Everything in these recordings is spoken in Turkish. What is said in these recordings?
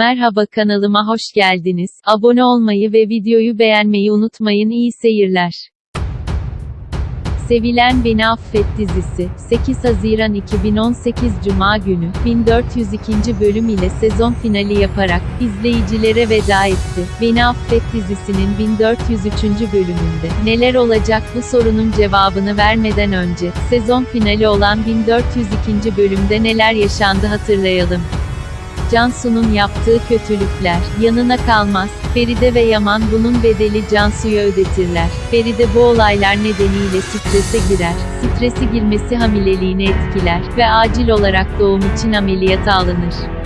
Merhaba kanalıma hoş geldiniz. Abone olmayı ve videoyu beğenmeyi unutmayın. İyi seyirler. Sevilen Beni Affet dizisi, 8 Haziran 2018 Cuma günü, 1402. bölüm ile sezon finali yaparak, izleyicilere veda etti. Beni Affet dizisinin 1403. bölümünde, neler olacak bu sorunun cevabını vermeden önce, sezon finali olan 1402. bölümde neler yaşandı hatırlayalım. Cansu'nun yaptığı kötülükler, yanına kalmaz, Feride ve Yaman bunun bedeli Cansu'ya ödetirler. Feride bu olaylar nedeniyle strese girer, stresi girmesi hamileliğini etkiler ve acil olarak doğum için ameliyata alınır.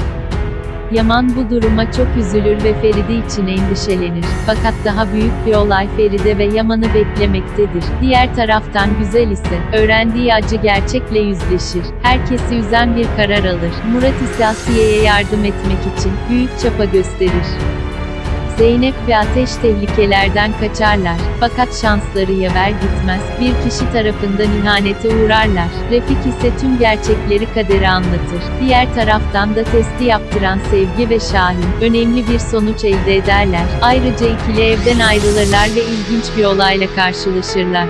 Yaman bu duruma çok üzülür ve Feride için endişelenir. Fakat daha büyük bir olay Feride ve Yaman'ı beklemektedir. Diğer taraftan Güzel ise, öğrendiği acı gerçekle yüzleşir. Herkesi üzen bir karar alır. Murat ise Asiye'ye yardım etmek için, büyük çapa gösterir. Zeynep ve Ateş tehlikelerden kaçarlar. Fakat şansları yaver gitmez. Bir kişi tarafından ihanete uğrarlar. Refik ise tüm gerçekleri kadere anlatır. Diğer taraftan da testi yaptıran Sevgi ve Şahin, önemli bir sonuç elde ederler. Ayrıca ikili evden ayrılırlar ve ilginç bir olayla karşılaşırlar.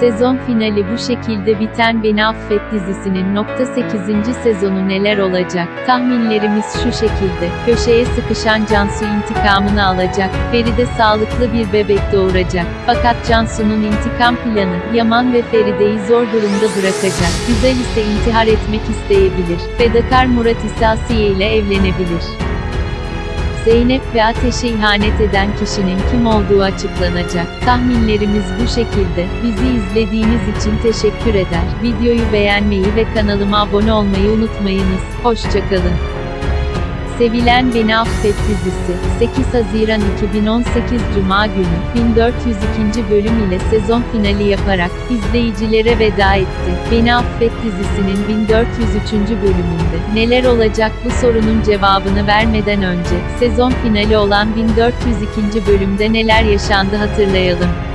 Sezon finali bu şekilde biten Beni Affet dizisinin nokta 8. sezonu neler olacak? Tahminlerimiz şu şekilde. Köşeye sıkışan Cansu intikamını alacak. Feride sağlıklı bir bebek doğuracak. Fakat Cansu'nun intikam planı, Yaman ve Feride'yi zor durumda bırakacak. Güzel ise intihar etmek isteyebilir. Fedakar Murat ise Asiye ile evlenebilir. Zeynep ve Ateş'e ihanet eden kişinin kim olduğu açıklanacak. Tahminlerimiz bu şekilde. Bizi izlediğiniz için teşekkür eder. Videoyu beğenmeyi ve kanalıma abone olmayı unutmayınız. Hoşçakalın. Sevilen Beni Affet dizisi, 8 Haziran 2018 Cuma günü, 1402. bölüm ile sezon finali yaparak, izleyicilere veda etti. Beni Affet dizisinin 1403. bölümünde, neler olacak bu sorunun cevabını vermeden önce, sezon finali olan 1402. bölümde neler yaşandı hatırlayalım.